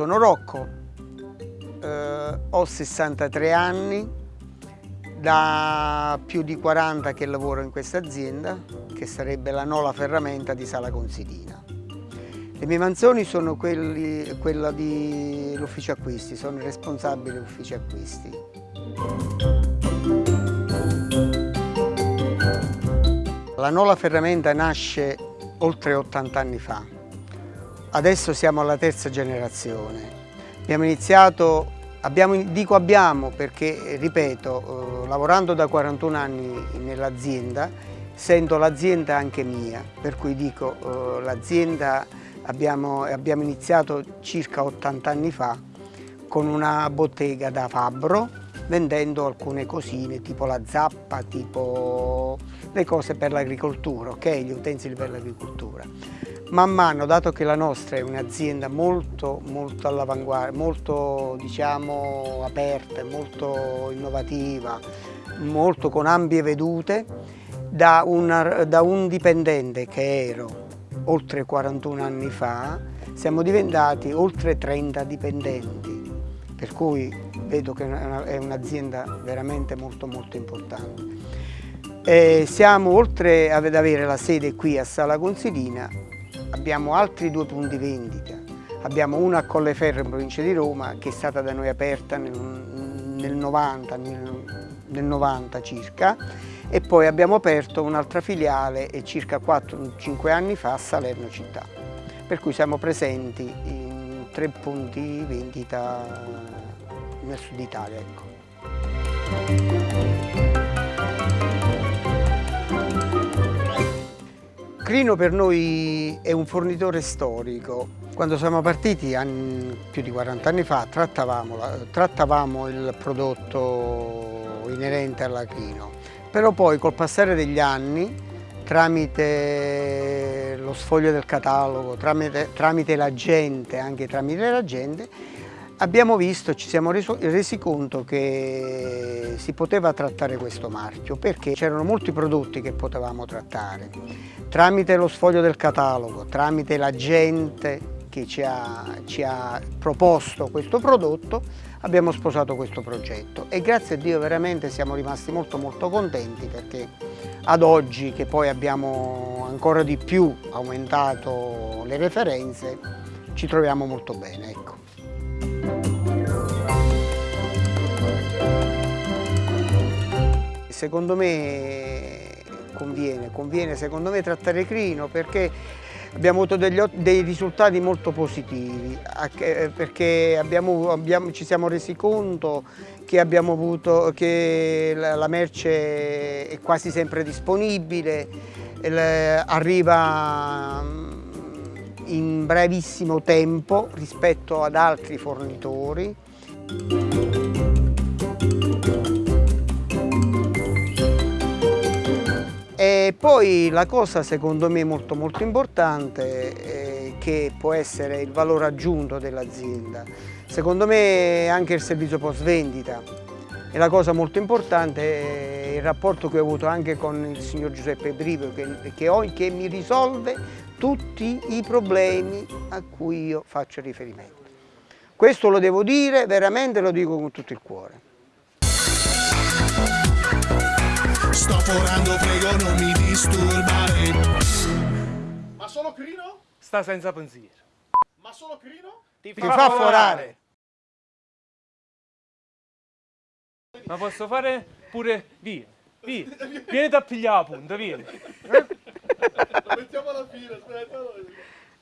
sono Rocco, eh, ho 63 anni, da più di 40 che lavoro in questa azienda, che sarebbe la Nola Ferramenta di Sala Consilina. Le mie mansioni sono quelli, quella dell'ufficio acquisti, sono il responsabile dell'ufficio acquisti. La Nola Ferramenta nasce oltre 80 anni fa. Adesso siamo alla terza generazione. Abbiamo iniziato, abbiamo, dico abbiamo perché, ripeto, eh, lavorando da 41 anni nell'azienda, sento l'azienda anche mia, per cui dico eh, l'azienda abbiamo, abbiamo iniziato circa 80 anni fa con una bottega da fabbro vendendo alcune cosine tipo la zappa, tipo le cose per l'agricoltura, ok? Gli utensili per l'agricoltura. Man mano, dato che la nostra è un'azienda molto, molto all'avanguardia, molto diciamo aperta, molto innovativa, molto con ampie vedute, da, una, da un dipendente che ero oltre 41 anni fa, siamo diventati oltre 30 dipendenti, per cui vedo che è un'azienda veramente molto molto importante. E siamo oltre ad avere la sede qui a Sala Consilina, abbiamo altri due punti vendita. Abbiamo una a Colleferro in provincia di Roma che è stata da noi aperta nel, nel 90, nel, nel 90 circa e poi abbiamo aperto un'altra filiale circa 4-5 anni fa a Salerno città, per cui siamo presenti in tre punti vendita nel sud Italia. Ecco. Crino per noi è un fornitore storico. Quando siamo partiti più di 40 anni fa trattavamo, trattavamo il prodotto inerente alla Crino però poi col passare degli anni, tramite lo sfoglio del catalogo, tramite, tramite la gente, anche tramite la gente, abbiamo visto, ci siamo resi conto che si poteva trattare questo marchio perché c'erano molti prodotti che potevamo trattare. Tramite lo sfoglio del catalogo, tramite la gente che ci ha, ci ha proposto questo prodotto, abbiamo sposato questo progetto e grazie a Dio veramente siamo rimasti molto molto contenti perché ad oggi che poi abbiamo ancora di più aumentato le referenze ci troviamo molto bene. Ecco. Secondo me conviene, conviene secondo me trattare Crino perché abbiamo avuto degli, dei risultati molto positivi eh, perché abbiamo, abbiamo, ci siamo resi conto che, avuto, che la merce è quasi sempre disponibile, arriva mm, in brevissimo tempo rispetto ad altri fornitori. E poi la cosa secondo me molto molto importante eh, che può essere il valore aggiunto dell'azienda. Secondo me anche il servizio post vendita e la cosa molto importante è il rapporto che ho avuto anche con il signor Giuseppe Brivio che, che, ho, che mi risolve tutti i problemi a cui io faccio riferimento. Questo lo devo dire, veramente lo dico con tutto il cuore. Sto forando, prego non mi disturbare Ma solo Crino? Sta senza pensiero Ma solo Crino? Ti, Ti fa, fa forare Ma posso fare pure... Via, via Vieni a pigliare la punta, vieni? Lo mettiamo alla fine, aspetta